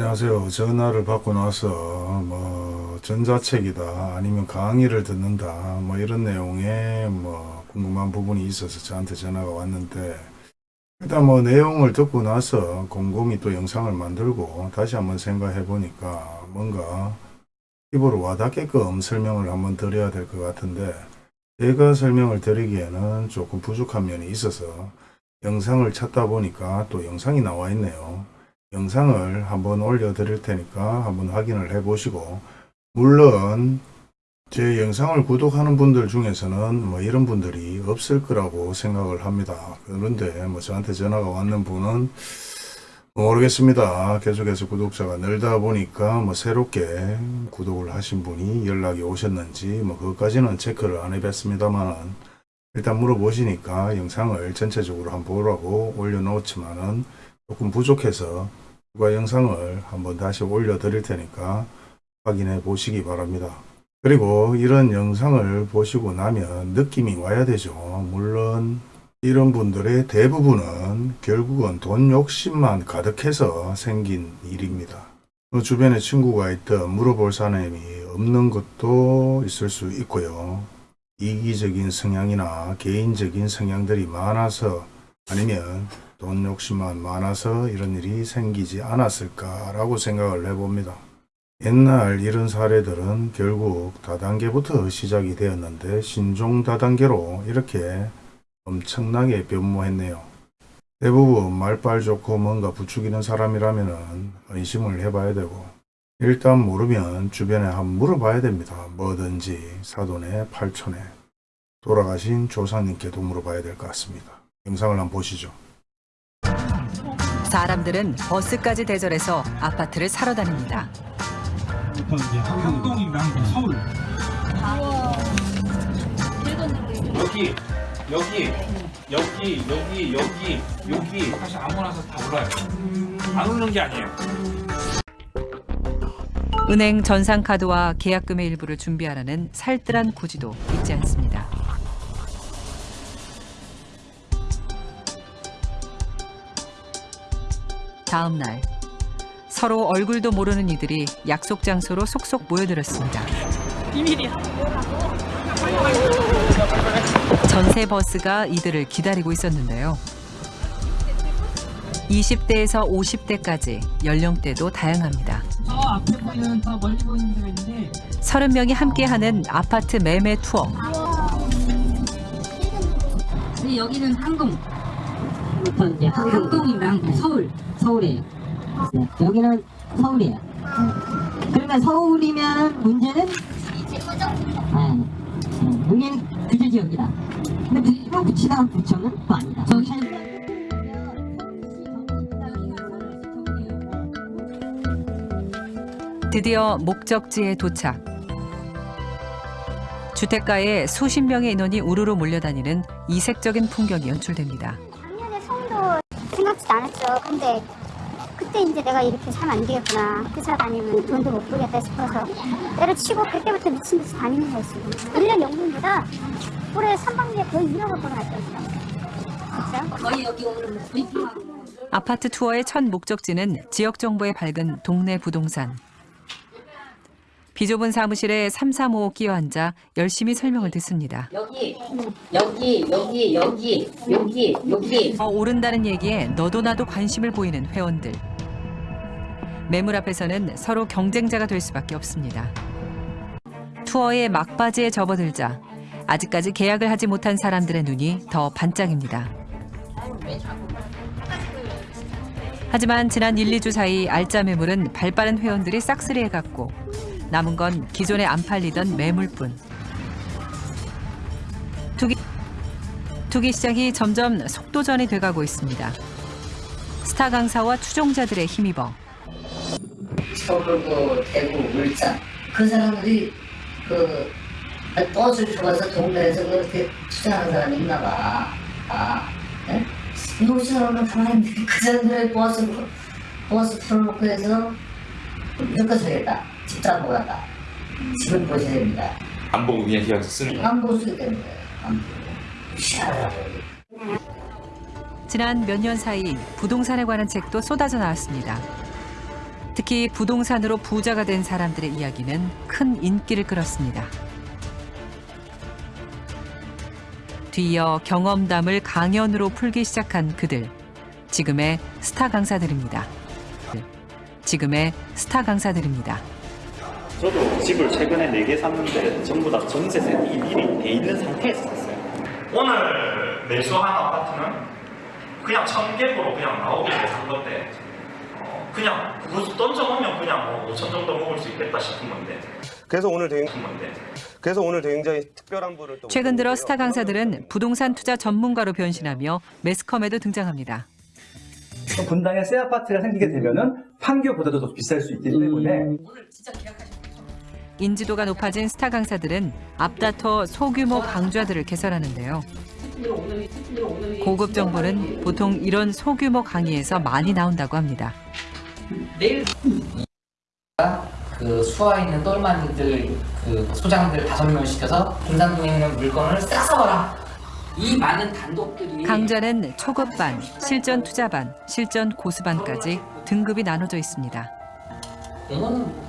안녕하세요. 전화를 받고 나서 뭐 전자책이다 아니면 강의를 듣는다 뭐 이런 내용의 뭐 궁금한 부분이 있어서 저한테 전화가 왔는데 일단 뭐 내용을 듣고 나서 곰곰이 또 영상을 만들고 다시 한번 생각해 보니까 뭔가 입으로 와닿게끔 설명을 한번 드려야 될 것 같은데 제가 설명을 드리기에는 조금 부족한 면이 있어서 영상을 찾다 보니까 또 영상이 나와 있네요. 영상을 한번 올려 드릴 테니까 한번 확인을 해 보시고 물론 제 영상을 구독하는 분들 중에서는 뭐 이런 분들이 없을 거라고 생각을 합니다. 그런데 뭐 저한테 전화가 왔는 분은 모르겠습니다. 계속해서 구독자가 늘다 보니까 뭐 새롭게 구독을 하신 분이 연락이 오셨는지 뭐 그것까지는 체크를 안 해봤습니다만은 일단 물어보시니까 영상을 전체적으로 한번 보라고 올려놓지만은 조금 부족해서 추가 영상을 한번 다시 올려 드릴 테니까 확인해 보시기 바랍니다. 그리고 이런 영상을 보시고 나면 느낌이 와야 되죠. 물론 이런 분들의 대부분은 결국은 돈 욕심만 가득해서 생긴 일입니다. 그 주변에 친구가 있든 물어볼 사람이 없는 것도 있을 수 있고요. 이기적인 성향이나 개인적인 성향들이 많아서 아니면 돈 욕심만 많아서 이런 일이 생기지 않았을까라고 생각을 해봅니다. 옛날 이런 사례들은 결국 다단계부터 시작이 되었는데 신종 다단계로 이렇게 엄청나게 변모했네요. 대부분 말빨 좋고 뭔가 부추기는 사람이라면 의심을 해봐야 되고 일단 모르면 주변에 한번 물어봐야 됩니다. 뭐든지 사돈의 팔촌에 돌아가신 조상님께도 물어봐야 될 것 같습니다. 영상을 한번 보시죠. 사람들은 버스까지 대절해서 아파트를 사러 다닙니다. 한동이랑 서울 여기 여기 여기 여기 여기 여기 사실 아무나 서 다 올라요. 안 오는 게 아니에요. 은행 전산카드와 계약금의 일부를 준비하라는 살뜰한 고지도 잊지 않습니다. 다음 날 서로 얼굴도 모르는 이들이 약속 장소로 속속 모여들었습니다. 전세 버스가 이들을 기다리고 있었는데요. 20대에서 50대까지 연령대도 다양합니다. 저 앞에 보이는 저 멀리 보이는 데가 있는데 30명이 함께하는 아파트 매매 투어. 여기는 항동 부터 이제 항동이랑 서울 서울이에요. 네, 여기는 서울이에요. 그러니까 서울이면 문제는? 네, 네, 여기는 규제 지역이다. 근데 이거 붙이다가 부천은 또 아니다. 드디어 목적지에 도착. 주택가에 수십 명의 인원이 우르르 몰려다니는 이색적인 풍경이 연출됩니다. 생각지도 않았죠. 근데 그때 이제 내가 이렇게 살면 안 되겠구나. 회사 다니면 돈도 못 벌겠다 싶어서 때려치고 그때부터 미친 듯이 다니는 거였어요. 1년 연금보다 올해 3반기에 거의 2억 원 벌어놨죠. 진짜? 거의 여기 브리핑하고 아파트 투어의 첫 목적지는 지역 정보에 밝은 동네 부동산. 비좁은 사무실에 335 끼어 앉아 열심히 설명을 듣습니다. 여기 여기 여기 여기 여기 여기 더 오른다는 얘기에 너도 나도 관심을 보이는 회원들. 매물 앞에서는 서로 경쟁자가 될 수밖에 없습니다. 투어의 막바지에 접어들자 아직까지 계약을 하지 못한 사람들의 눈이 더 반짝입니다. 하지만 지난 1, 2주 사이 알짜 매물은 발빠른 회원들이 싹쓸이해 갔고 남은 건 기존에 안 팔리던 매물뿐. 투기, 투기 시장이 점점 속도전이 돼가고 있습니다. 스타 강사와 추종자들의 힘입어 서울고 대구 울산 그 사람들이 그 버스를 타고서 동네에서 그렇게 투자하는 사람이 있나 봐. 아, 예? 여기 사람은 가만히 그 사람들의 버스 버스 틀어놓고 해서 여기까지 하겠다. 보겠다. 집을 보셔야 됩니다. 안 보고 그냥 계약서 쓰는 거야. 안 보시게 되는 거예요. 안 보고. 희한하고. 지난 몇 년 사이 부동산에 관한 책도 쏟아져 나왔습니다. 특히 부동산으로 부자가 된 사람들의 이야기는 큰 인기를 끌었습니다. 뒤이어 경험담을 강연으로 풀기 시작한 그들. 지금의 스타 강사들입니다. 지금의 스타 강사들입니다. 저도 집을 최근에 4개 샀는데 전부 다 전세세 미리 돼 있는 상태에서 샀어요. 오늘 매수한 아파트는 그냥 청계보로 그냥 나오게 산 건데 어, 그냥 그거 던져놓으면 그냥 뭐 5천 정도 먹을 수 있겠다 싶은 건데 그래서 오늘 되게 건데 그래서 오늘 굉장히 특별한 분을 또 최근 들어. 스타 강사들은 부동산 투자 전문가로 변신하며 매스컴에도 등장합니다. 분당에 새 아파트가 생기게 되면은 판교보다도 더 비쌀 수 있기 때문에 인지도가 높아진 스타 강사들은 앞다퉈 소규모 강좌들을 개설하는데요. 고급 정보는 보통 이런 소규모 강의에서 많이 나온다고 합니다. 그 수화에 있는 똘마니들 그 소장들 다섯 명을 시켜서 분산동에 있는 물건을 싸서 와라. 이 많은 단독들이 강좌는 초급반, 실전 투자반, 실전 고수반까지 등급이 나눠져 있습니다. 영어는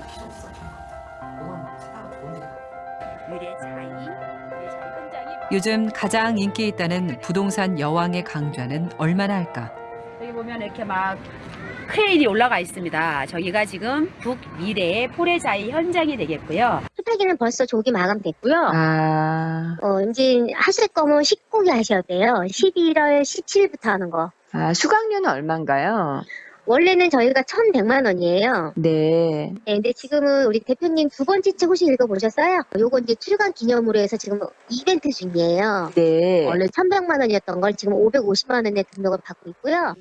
요즘 가장 인기 있다는 부동산 여왕의 강좌는 얼마나 할까? 여기 보면 이렇게 막 크레인이 올라가 있습니다. 저기가 지금 북미래의 포레자이 현장이 되겠고요. 수타기는 벌써 조기 마감됐고요. 아, 어, 이제 하실 거면 19기 하셔야 돼요. 11월 17일부터 하는 거. 아, 수강료는 얼마인가요? 원래는 저희가 1,100만 원이에요. 네. 네, 근데 지금은 우리 대표님 두 번째 책 혹시 읽어보셨어요? 요거 이제 출간 기념으로 해서 지금 이벤트 중이에요. 네. 원래 1,100만 원이었던 걸 지금 550만 원에 등록을 받고 있고요.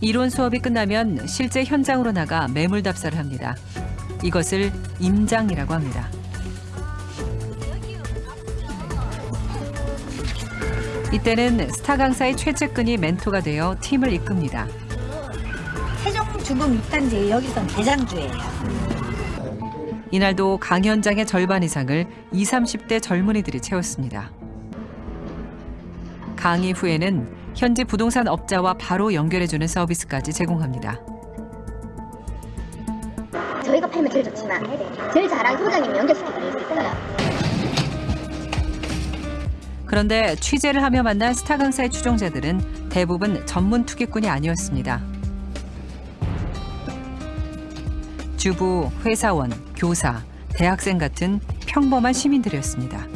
이론 수업이 끝나면 실제 현장으로 나가 매물 답사를 합니다. 이것을 임장이라고 합니다. 이때는 스타 강사의 최측근이 멘토가 되어 팀을 이끕니다. 세종 주금 6단지 여기선 대장주예요. 이날도 강연장의 절반 이상을 20, 30대 젊은이들이 채웠습니다. 강의 후에는 현지 부동산 업자와 바로 연결해주는 서비스까지 제공합니다. 저희가 팔면 제일 좋지만 제일 잘한 소장님 연결시켜드릴 수 있어요. 그런데 취재를 하며 만난 스타 강사의 추종자들은 대부분 전문 투기꾼이 아니었습니다. 주부, 회사원, 교사, 대학생 같은 평범한 시민들이었습니다.